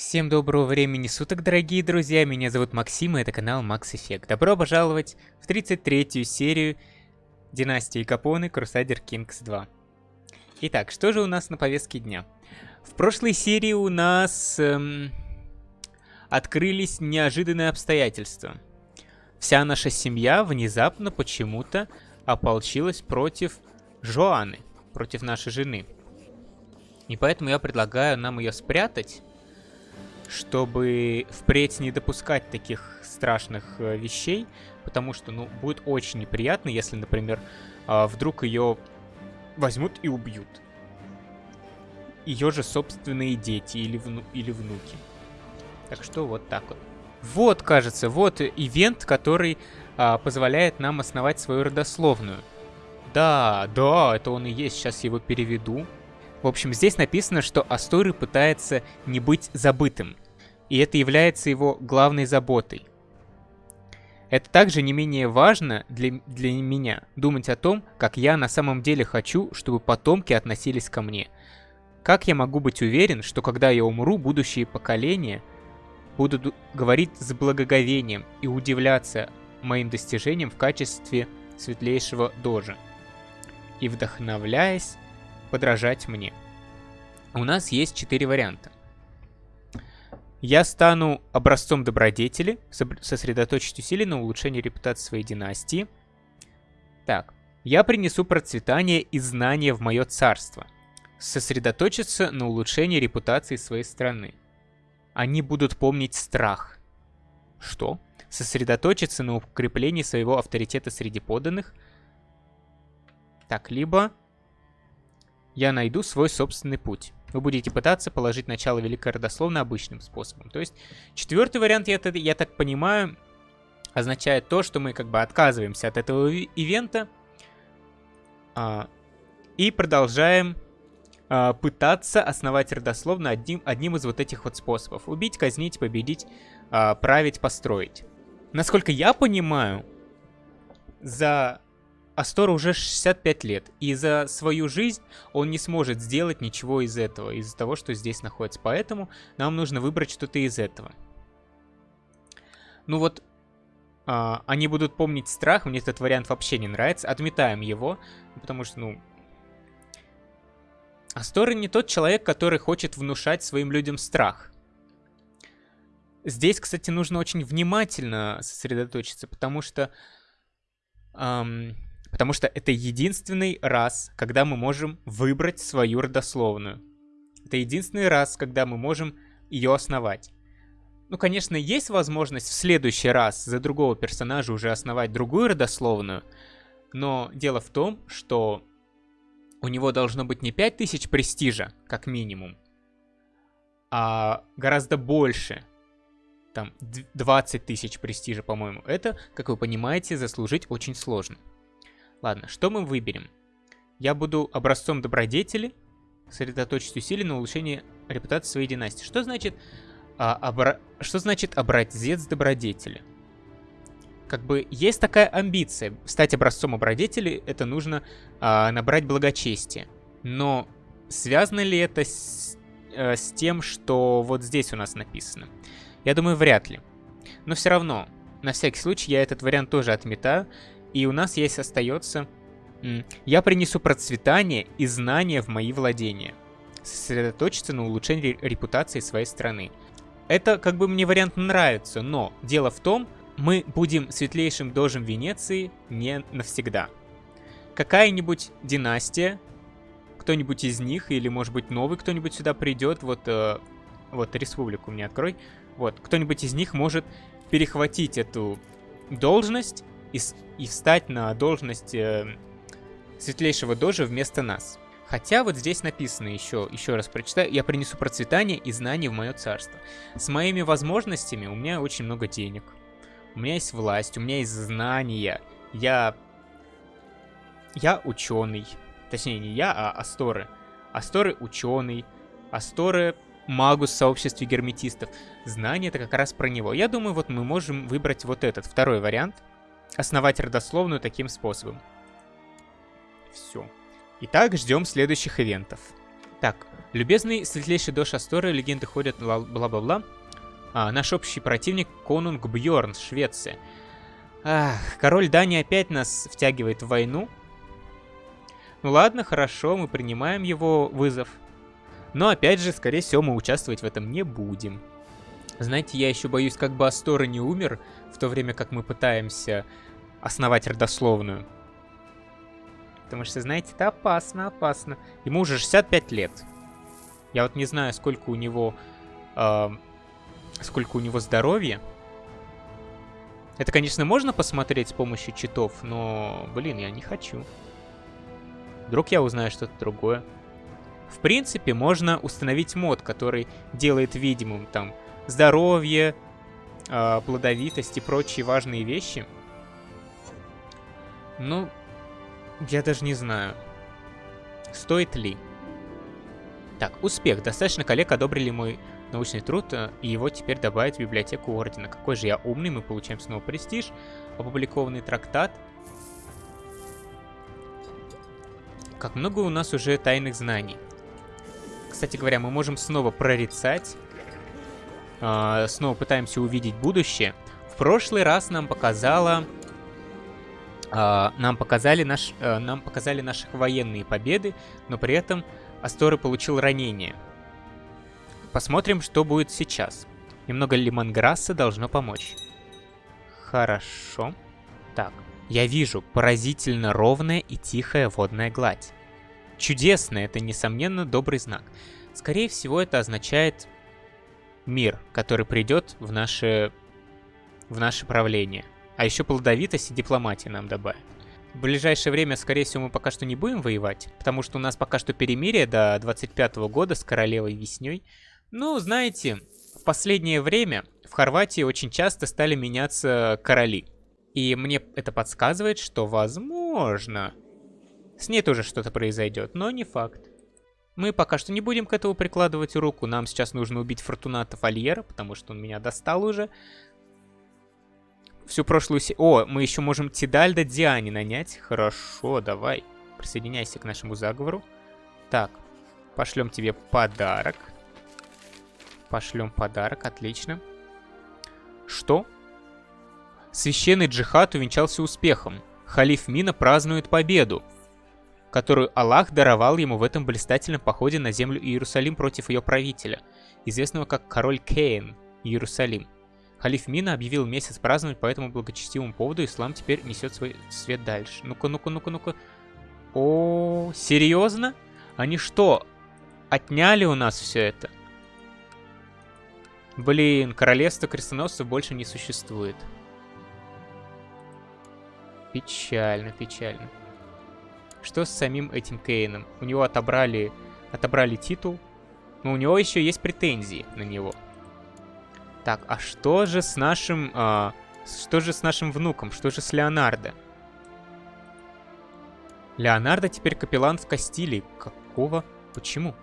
Всем доброго времени суток, дорогие друзья, меня зовут Максим, и это канал Max Effect. Добро пожаловать в 33-ю серию Династии Капоны Crusader Kings 2. Итак, что же у нас на повестке дня? В прошлой серии у нас эм, открылись неожиданные обстоятельства. Вся наша семья внезапно почему-то ополчилась против Жоаны, против нашей жены. И поэтому я предлагаю нам ее спрятать чтобы впредь не допускать таких страшных э, вещей, потому что, ну, будет очень неприятно, если, например, э, вдруг ее возьмут и убьют. Ее же собственные дети или, вну или внуки. Так что вот так вот. Вот, кажется, вот ивент, который а, позволяет нам основать свою родословную. Да, да, это он и есть, сейчас его переведу. В общем, здесь написано, что Асторы пытается не быть забытым, и это является его главной заботой. Это также не менее важно для, для меня думать о том, как я на самом деле хочу, чтобы потомки относились ко мне. Как я могу быть уверен, что когда я умру, будущие поколения будут говорить с благоговением и удивляться моим достижениям в качестве светлейшего дожа и вдохновляясь подражать мне. У нас есть четыре варианта. Я стану образцом добродетели, сосредоточить усилия на улучшении репутации своей династии. Так, я принесу процветание и знания в мое царство. Сосредоточиться на улучшении репутации своей страны. Они будут помнить страх. Что? Сосредоточиться на укреплении своего авторитета среди подданных. Так, либо я найду свой собственный путь. Вы будете пытаться положить начало великой родословной обычным способом. То есть четвертый вариант, я, я так понимаю, означает то, что мы как бы отказываемся от этого ивента а, и продолжаем а, пытаться основать родословно одним, одним из вот этих вот способов. Убить, казнить, победить, а, править, построить. Насколько я понимаю, за Астору уже 65 лет, и за свою жизнь он не сможет сделать ничего из этого, из-за того, что здесь находится. Поэтому нам нужно выбрать что-то из этого. Ну вот, а, они будут помнить страх, мне этот вариант вообще не нравится. Отметаем его, потому что, ну... Астора не тот человек, который хочет внушать своим людям страх. Здесь, кстати, нужно очень внимательно сосредоточиться, потому что... Эм, Потому что это единственный раз, когда мы можем выбрать свою родословную. Это единственный раз, когда мы можем ее основать. Ну, конечно, есть возможность в следующий раз за другого персонажа уже основать другую родословную, но дело в том, что у него должно быть не 5000 престижа, как минимум, а гораздо больше. Там 20 тысяч престижа, по-моему. Это, как вы понимаете, заслужить очень сложно. Ладно, что мы выберем? Я буду образцом добродетели, сосредоточить усилия на улучшении репутации своей династии. Что значит, а, обра... что значит образец добродетели? Как бы есть такая амбиция. Стать образцом добродетели, это нужно а, набрать благочестие. Но связано ли это с, а, с тем, что вот здесь у нас написано? Я думаю, вряд ли. Но все равно, на всякий случай, я этот вариант тоже отметаю. И у нас есть остается... Я принесу процветание и знания в мои владения. Сосредоточиться на улучшении репутации своей страны. Это как бы мне вариант нравится, но дело в том, мы будем светлейшим дожем Венеции не навсегда. Какая-нибудь династия, кто-нибудь из них, или может быть новый кто-нибудь сюда придет, вот, э, вот республику мне открой, вот, кто-нибудь из них может перехватить эту должность и, и встать на должность э, светлейшего дожа вместо нас. Хотя вот здесь написано еще, еще раз прочитаю, я принесу процветание и знания в мое царство. С моими возможностями у меня очень много денег. У меня есть власть, у меня есть знания. Я... Я ученый. Точнее, не я, а Асторы. Асторы ученый. Асторы магус в сообществе герметистов. Знания это как раз про него. Я думаю, вот мы можем выбрать вот этот, второй вариант основать родословную таким способом. Все. Итак, ждем следующих ивентов. Так, любезный светлейший Дош Асторы, легенды ходят, бла-бла-бла. А, наш общий противник Конунг Бьорн, Швеция. Ах, король Дани опять нас втягивает в войну. Ну ладно, хорошо, мы принимаем его вызов. Но опять же, скорее всего, мы участвовать в этом не будем. Знаете, я еще боюсь, как бы Астора не умер, в то время как мы пытаемся основать родословную. Потому что, знаете, это опасно, опасно. Ему уже 65 лет. Я вот не знаю, сколько у него... Э, сколько у него здоровья. Это, конечно, можно посмотреть с помощью читов, но, блин, я не хочу. Вдруг я узнаю что-то другое. В принципе, можно установить мод, который делает видимым там здоровье, э, плодовитость и прочие важные вещи. Ну, я даже не знаю, стоит ли. Так, успех. Достаточно коллег одобрили мой научный труд, э, и его теперь добавить в библиотеку Ордена. Какой же я умный, мы получаем снова престиж. Опубликованный трактат. Как много у нас уже тайных знаний. Кстати говоря, мы можем снова прорицать. Э, снова пытаемся увидеть будущее. В прошлый раз нам показала... Э, нам, показали наш, э, нам показали наши военные победы, но при этом Асторы получил ранение. Посмотрим, что будет сейчас. Немного лимонграсса должно помочь. Хорошо. Так, я вижу поразительно ровная и тихая водная гладь. Чудесно, это, несомненно, добрый знак. Скорее всего, это означает мир, который придет в наше, в наше правление. А еще плодовитость и дипломатия нам добавят. В ближайшее время, скорее всего, мы пока что не будем воевать, потому что у нас пока что перемирие до 25 -го года с королевой весней. Ну, знаете, в последнее время в Хорватии очень часто стали меняться короли. И мне это подсказывает, что, возможно, с ней тоже что-то произойдет, но не факт. Мы пока что не будем к этому прикладывать руку. Нам сейчас нужно убить Фортуната Фольера, потому что он меня достал уже. Всю прошлую... Се... О, мы еще можем Тидальда Диани нанять. Хорошо, давай. Присоединяйся к нашему заговору. Так, пошлем тебе подарок. Пошлем подарок, отлично. Что? Священный джихад увенчался успехом. Халиф Мина празднует победу, которую Аллах даровал ему в этом блистательном походе на землю Иерусалим против ее правителя, известного как король Кейн Иерусалим. Халиф Мина объявил месяц праздновать по этому благочестивому поводу, ислам теперь несет свой свет дальше. Ну-ка, ну-ка, ну-ка, ну-ка. О, серьезно? Они что, отняли у нас все это? Блин, королевство крестоносцев больше не существует. Печально, печально. Что с самим этим Кейном? У него отобрали, отобрали титул, но у него еще есть претензии на него. Так, а что же с нашим... А, что же с нашим внуком? Что же с Леонардо? Леонардо теперь капеллан в Кастилии. Какого? Почему?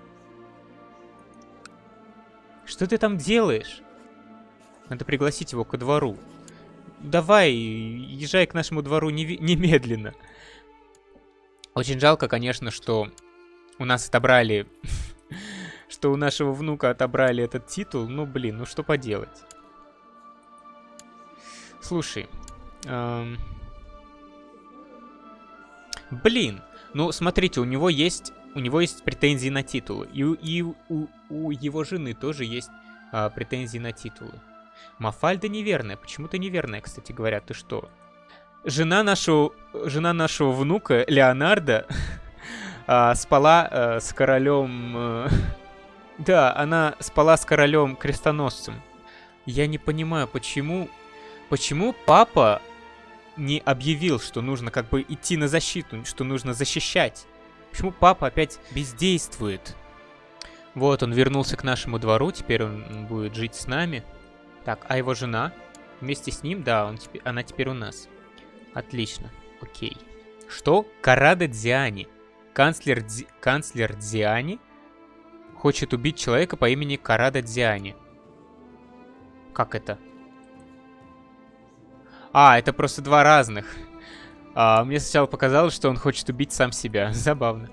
Что ты там делаешь? Надо пригласить его ко двору. Давай, езжай к нашему двору немедленно. Очень жалко, конечно, что у нас отобрали... что у нашего внука отобрали этот титул. Ну, блин, ну что поделать. Слушай. Эм... Блин, ну смотрите, у него есть у него есть претензии на титулы. И, и у, у его жены тоже есть а, претензии на титулы. Мафальда неверная. Почему-то неверная, кстати говоря. Ты что? Жена нашего, жена нашего внука, Леонардо, а, спала а, с королем... А, да, она спала с королем крестоносцем. Я не понимаю, почему... Почему папа не объявил, что нужно как бы идти на защиту, что нужно защищать? Почему папа опять бездействует? Вот, он вернулся к нашему двору, теперь он будет жить с нами. Так, а его жена? Вместе с ним? Да, он теперь, она теперь у нас. Отлично, окей. Что? Карада Дзиани. Канцлер, Дзи, канцлер Дзиани хочет убить человека по имени Карада Дзиани. Как это? А, это просто два разных. А, мне сначала показалось, что он хочет убить сам себя. Забавно.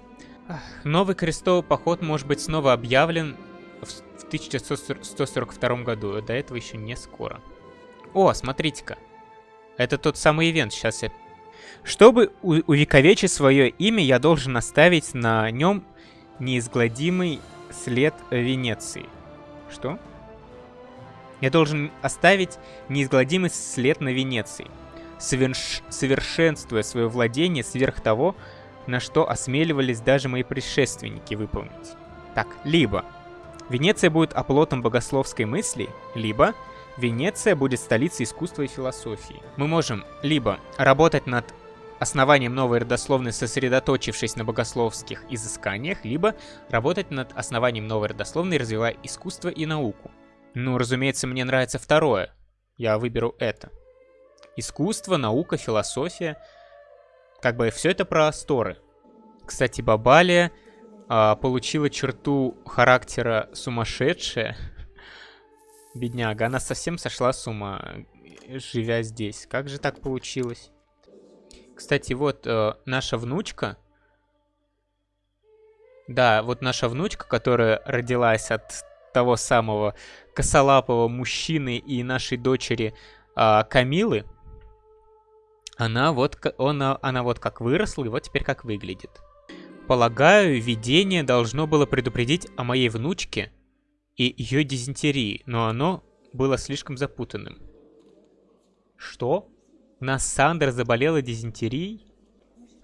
Новый крестовый поход может быть снова объявлен в 1142 году. До этого еще не скоро. О, смотрите-ка. Это тот самый ивент. Сейчас я... Чтобы увековечить свое имя, я должен оставить на нем неизгладимый след Венеции. Что? Я должен оставить неизгладимый след на Венеции, соверш... совершенствуя свое владение сверх того, на что осмеливались даже мои предшественники выполнить. Так, либо Венеция будет оплотом богословской мысли, либо Венеция будет столицей искусства и философии. Мы можем либо работать над основанием новой родословной, сосредоточившись на богословских изысканиях, либо работать над основанием новой родословной, развивая искусство и науку. Ну, разумеется, мне нравится второе. Я выберу это. Искусство, наука, философия. Как бы все это про сторы. Кстати, Бабалия а, получила черту характера сумасшедшая. Бедняга, она совсем сошла с ума, живя здесь. Как же так получилось? Кстати, вот э, наша внучка. Да, вот наша внучка, которая родилась от того самого косолапого мужчины и нашей дочери э, Камилы. Она вот, она, она вот как выросла и вот теперь как выглядит. Полагаю, видение должно было предупредить о моей внучке и ее дизентерии, но оно было слишком запутанным. Что? У нас Сандер заболела дизентерией?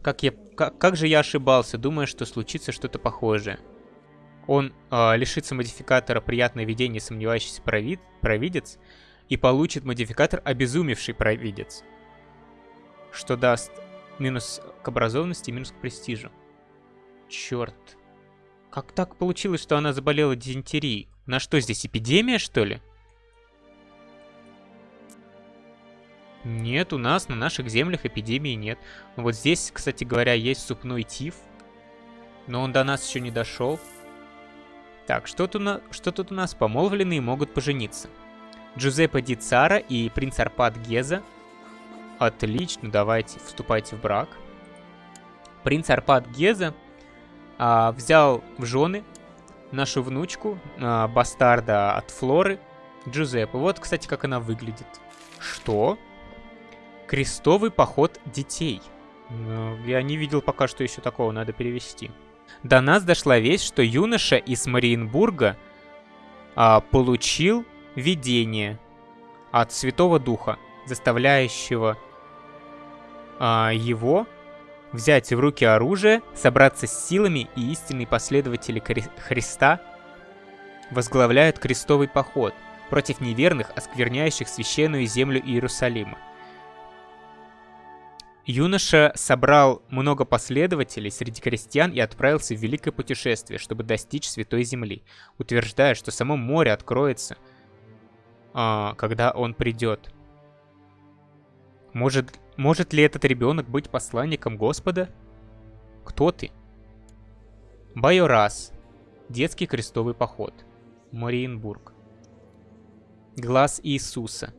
Как, я, как, как же я ошибался, думая, что случится что-то похожее. Он э, лишится модификатора «Приятное видение сомневающийся провид, провидец» и получит модификатор «Обезумевший провидец», что даст минус к образованности и минус к престижу. Черт. Как так получилось, что она заболела дизентерией? На что здесь, эпидемия, что ли? Нет, у нас на наших землях эпидемии нет. Вот здесь, кстати говоря, есть супной тиф. Но он до нас еще не дошел. Так, что тут, на... что тут у нас? Помолвленные могут пожениться. Джузеппе Ди Цара и принц Арпад Геза. Отлично, давайте, вступайте в брак. Принц Арпад Геза а, взял в жены нашу внучку, а, бастарда от Флоры, Джузеппе. Вот, кстати, как она выглядит. Что? Крестовый поход детей. Ну, я не видел пока что еще такого, надо перевести. До нас дошла весть, что юноша из Мариенбурга а, получил видение от Святого Духа, заставляющего а, его взять в руки оружие, собраться с силами, и истинные последователи Христа возглавляют крестовый поход против неверных, оскверняющих священную землю Иерусалима. Юноша собрал много последователей среди крестьян и отправился в великое путешествие, чтобы достичь Святой Земли, утверждая, что само море откроется, а, когда он придет. Может, может ли этот ребенок быть посланником Господа? Кто ты? Байорас. Детский крестовый поход. Мариенбург. Глаз Иисуса.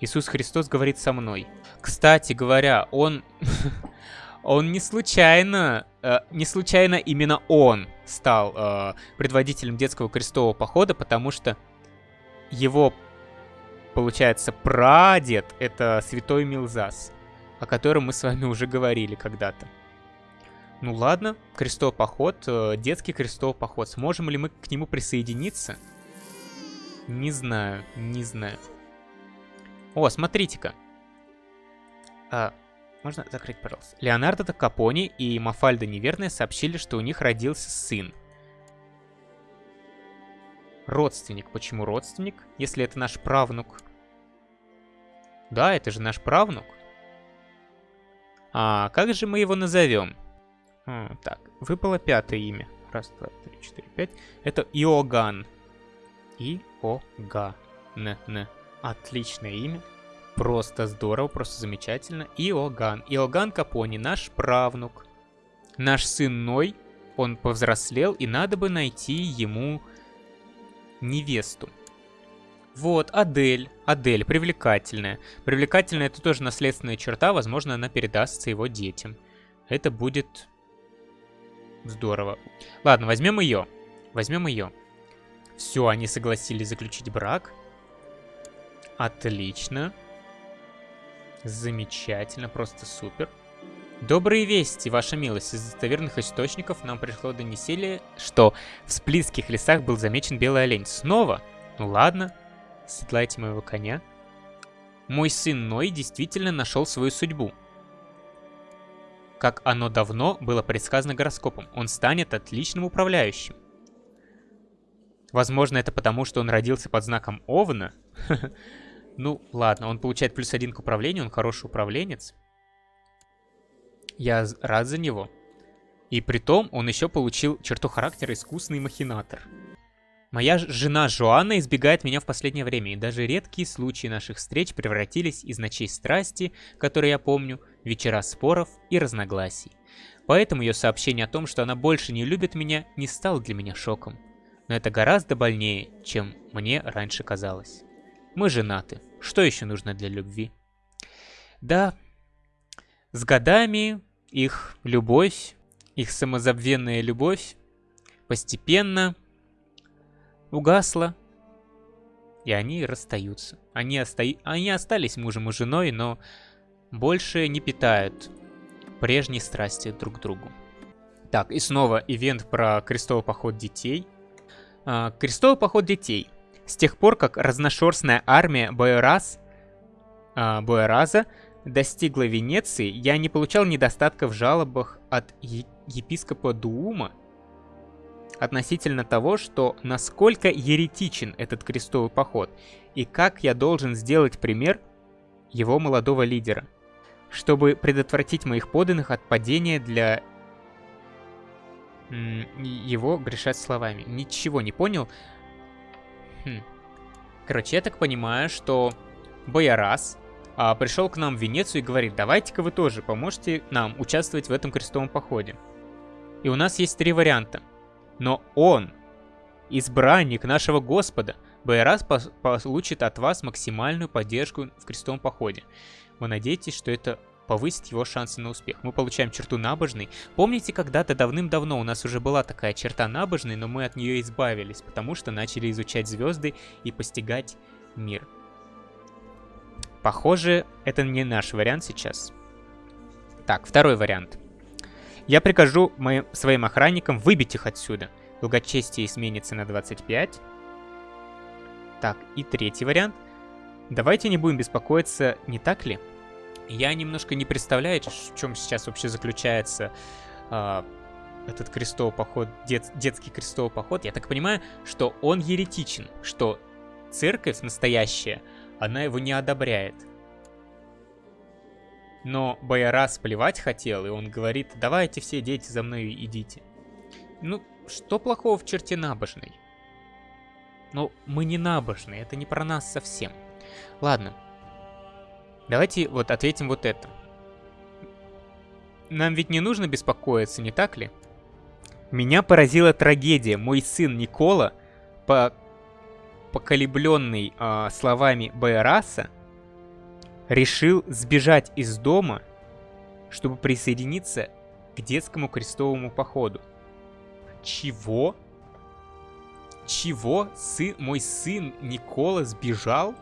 Иисус Христос говорит со мной. Кстати говоря, он... он не случайно... Э, не случайно именно он стал э, предводителем детского крестового похода, потому что его, получается, прадед — это святой Милзас, о котором мы с вами уже говорили когда-то. Ну ладно, крестовый поход, э, детский крестовый поход. Сможем ли мы к нему присоединиться? Не знаю, не знаю. О, смотрите-ка. А, можно закрыть, пожалуйста. Леонардо да Капони и Мафальда Неверная сообщили, что у них родился сын. Родственник. Почему родственник, если это наш правнук? Да, это же наш правнук. А как же мы его назовем? А, так, выпало пятое имя. Раз, два, три, четыре, пять. Это Иоганн. Иоганн. Отличное имя. Просто здорово, просто замечательно. Иоганн. Иоганн Капони, наш правнук. Наш сын Ной, он повзрослел, и надо бы найти ему невесту. Вот, Адель. Адель, привлекательная. Привлекательная это тоже наследственная черта, возможно, она передастся его детям. Это будет Здорово. Ладно, возьмем ее. Возьмем ее. Все, они согласились заключить брак. Отлично. Замечательно, просто супер. Добрые вести, ваша милость. Из достоверных источников нам пришло донесение, что в Сплитских лесах был замечен белый олень. Снова? Ну ладно, седлайте моего коня. Мой сын Ной действительно нашел свою судьбу. Как оно давно было предсказано гороскопом, он станет отличным управляющим. Возможно, это потому, что он родился под знаком Овна. Ну, ладно, он получает плюс один к управлению, он хороший управленец. Я рад за него. И при том он еще получил черту характера искусный махинатор. Моя жена Жоанна избегает меня в последнее время, и даже редкие случаи наших встреч превратились из ночей страсти, которые я помню, в вечера споров и разногласий. Поэтому ее сообщение о том, что она больше не любит меня, не стало для меня шоком. Но это гораздо больнее, чем мне раньше казалось. Мы женаты. Что еще нужно для любви? Да, с годами их любовь, их самозабвенная любовь постепенно угасла, и они расстаются. Они, оста... они остались мужем и женой, но больше не питают прежней страсти друг к другу. Так, и снова ивент про крестовый поход детей. А, крестовый поход детей. С тех пор, как разношерстная армия Бойраз, а, Бойраза достигла Венеции, я не получал недостатка в жалобах от епископа Дуума относительно того, что насколько еретичен этот крестовый поход, и как я должен сделать пример его молодого лидера, чтобы предотвратить моих поданных от падения для его грешать словами. Ничего не понял. Хм. Короче, я так понимаю, что Боярас а, пришел к нам в Венецию и говорит, давайте-ка вы тоже поможете нам участвовать в этом крестовом походе. И у нас есть три варианта. Но он, избранник нашего Господа, Байрас получит от вас максимальную поддержку в крестовом походе. Вы надеетесь, что это повысит его шансы на успех. Мы получаем черту набожный. Помните, когда-то давным-давно у нас уже была такая черта набожный, но мы от нее избавились, потому что начали изучать звезды и постигать мир. Похоже, это не наш вариант сейчас. Так, второй вариант. Я прикажу моим, своим охранникам выбить их отсюда. Долгочестие изменится на 25. Так, и третий вариант. Давайте не будем беспокоиться, не так ли? Я немножко не представляю, в чем сейчас вообще заключается э, этот крестовый поход, дет, детский крестовый поход. Я так понимаю, что он еретичен, что церковь настоящая – она его не одобряет. Но Байарас плевать хотел, и он говорит, давайте все дети за мной идите. Ну, что плохого в черте набожной? Ну, мы не набожные, это не про нас совсем. Ладно. Давайте вот ответим вот это. Нам ведь не нужно беспокоиться, не так ли? Меня поразила трагедия. Мой сын Никола по поколебленный э, словами Байраса, решил сбежать из дома, чтобы присоединиться к детскому крестовому походу. Чего? Чего? Сын, мой сын Никола сбежал?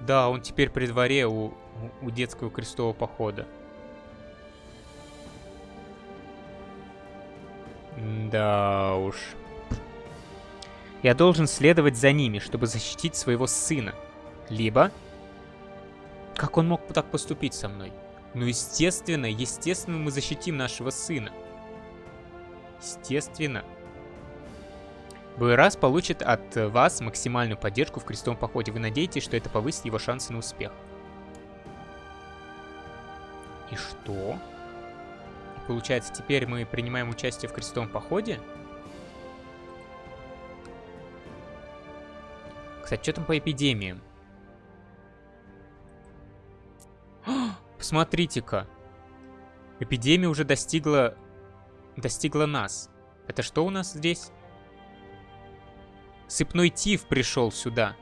Да, он теперь при дворе у, у детского крестового похода. Да уж. Я должен следовать за ними, чтобы защитить своего сына. Либо... Как он мог так поступить со мной? Ну, естественно, естественно, мы защитим нашего сына. Естественно. Буэрас получит от вас максимальную поддержку в крестовом походе. Вы надеетесь, что это повысит его шансы на успех. И что? Получается, теперь мы принимаем участие в крестовом походе? Кстати, что там по эпидемиям? Посмотрите-ка. Эпидемия уже достигла... Достигла нас. Это что у нас здесь? Сыпной тиф пришел сюда.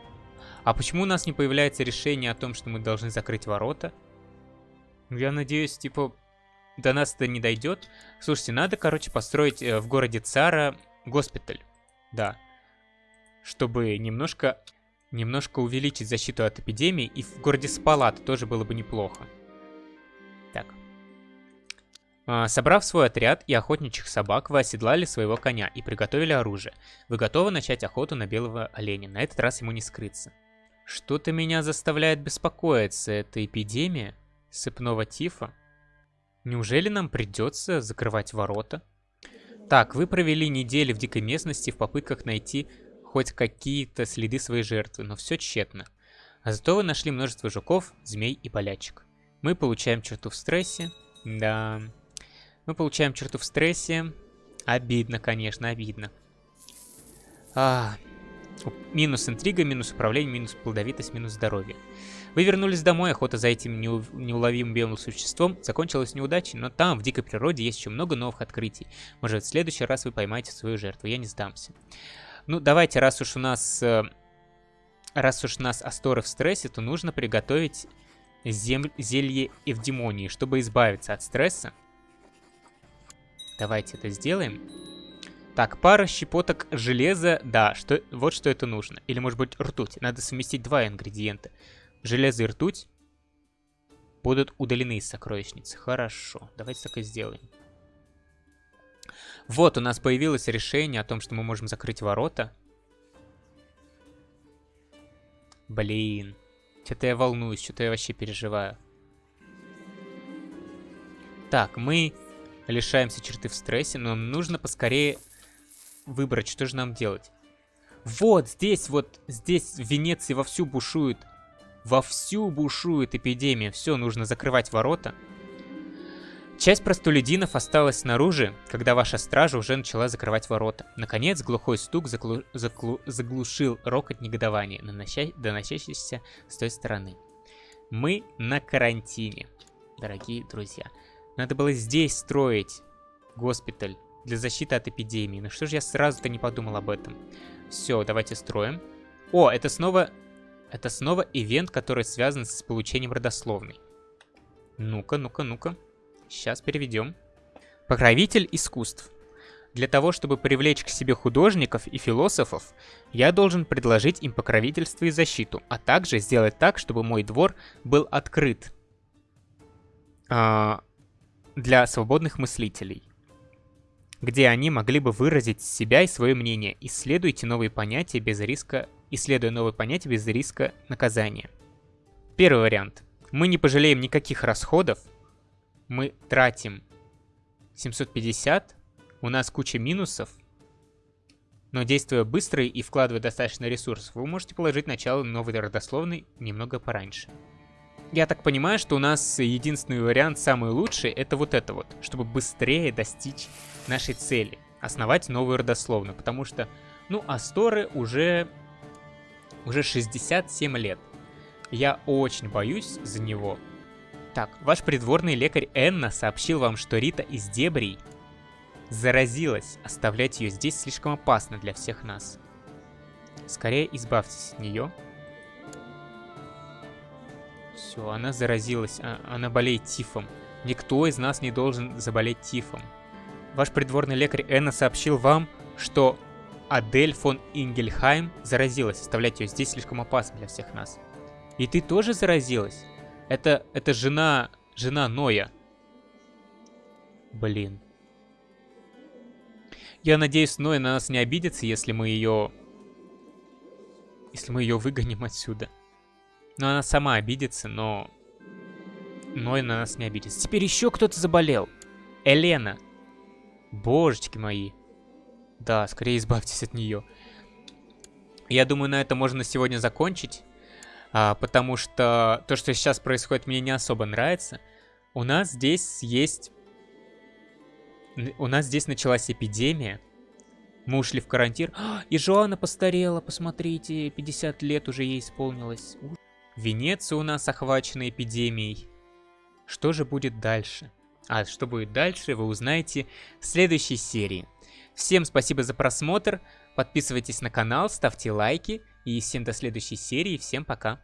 А почему у нас не появляется решение о том, что мы должны закрыть ворота? Я надеюсь, типа, до нас это не дойдет. Слушайте, надо, короче, построить э, в городе Цара госпиталь. Да. Чтобы немножко, немножко увеличить защиту от эпидемии. И в городе Спалат тоже было бы неплохо. А, собрав свой отряд и охотничьих собак, вы оседлали своего коня и приготовили оружие. Вы готовы начать охоту на белого оленя. На этот раз ему не скрыться. Что-то меня заставляет беспокоиться. Это эпидемия сыпного тифа? Неужели нам придется закрывать ворота? Так, вы провели недели в дикой местности в попытках найти хоть какие-то следы своей жертвы, но все тщетно. А зато вы нашли множество жуков, змей и болячек. Мы получаем черту в стрессе. Да. Мы получаем черту в стрессе. Обидно, конечно, обидно. А, минус интрига, минус управление, минус плодовитость, минус здоровье. Вы вернулись домой, охота за этим неуловимым белым существом закончилась неудачей, но там, в дикой природе, есть еще много новых открытий. Может, в следующий раз вы поймаете свою жертву, я не сдамся. Ну, давайте, раз уж у нас... Э, раз уж у нас Асторы в стрессе, то нужно приготовить зем... зелье Эвдемонии, чтобы избавиться от стресса. Давайте это сделаем. Так, пара щепоток железа, да, что, вот что это нужно. Или, может быть, ртуть. Надо совместить два ингредиента. Железо и ртуть будут удалены из сокровищницы. Хорошо, давайте так и сделаем. Вот, у нас появилось решение о том, что мы можем закрыть ворота. Блин. Что-то я волнуюсь, что-то я вообще переживаю. Так, мы лишаемся черты в стрессе, но нужно поскорее выбрать, что же нам делать. Вот здесь, вот здесь в Венеции вовсю бушует Вовсю бушует эпидемия, все, нужно закрывать ворота. Часть простолюдинов осталась снаружи, когда ваша стража уже начала закрывать ворота. Наконец, глухой стук заглу... Заглу... заглушил рокот негодования, нанося... доносящийся с той стороны. Мы на карантине, дорогие друзья. Надо было здесь строить госпиталь для защиты от эпидемии. Ну что же я сразу-то не подумал об этом? Все, давайте строим. О, это снова это снова ивент, который связан с получением родословной. Ну-ка, ну-ка, ну-ка. Сейчас переведем. Покровитель искусств. Для того, чтобы привлечь к себе художников и философов, я должен предложить им покровительство и защиту, а также сделать так, чтобы мой двор был открыт а, для свободных мыслителей, где они могли бы выразить себя и свое мнение. Исследуйте новые понятия без риска исследуя новые понятия без риска наказания. Первый вариант. Мы не пожалеем никаких расходов. Мы тратим 750. У нас куча минусов. Но действуя быстро и вкладывая достаточно ресурсов, вы можете положить начало новой родословной немного пораньше. Я так понимаю, что у нас единственный вариант, самый лучший, это вот это вот, чтобы быстрее достичь нашей цели, основать новую родословную, потому что, ну, Асторы уже уже 67 лет. Я очень боюсь за него. Так, ваш придворный лекарь Энна сообщил вам, что Рита из Дебрей заразилась. Оставлять ее здесь слишком опасно для всех нас. Скорее избавьтесь от нее. Все, она заразилась, а, она болеет тифом. Никто из нас не должен заболеть тифом. Ваш придворный лекарь Энна сообщил вам, что Адель фон Ингельхайм заразилась. Оставлять ее здесь слишком опасно для всех нас. И ты тоже заразилась? Это, это жена, жена Ноя. Блин. Я надеюсь, Ноя на нас не обидится, если мы ее... Если мы ее выгоним отсюда. Но она сама обидится, но... Ной на нас не обидится. Теперь еще кто-то заболел. Елена. Божечки мои. Да, скорее избавьтесь от нее. Я думаю, на этом можно сегодня закончить. А, потому что то, что сейчас происходит, мне не особо нравится. У нас здесь есть... У нас здесь началась эпидемия. Мы ушли в карантин. и Жоанна постарела, посмотрите. 50 лет уже ей исполнилось. Венеция у нас охвачена эпидемией. Что же будет дальше? А что будет дальше, вы узнаете в следующей серии. Всем спасибо за просмотр, подписывайтесь на канал, ставьте лайки и всем до следующей серии, всем пока.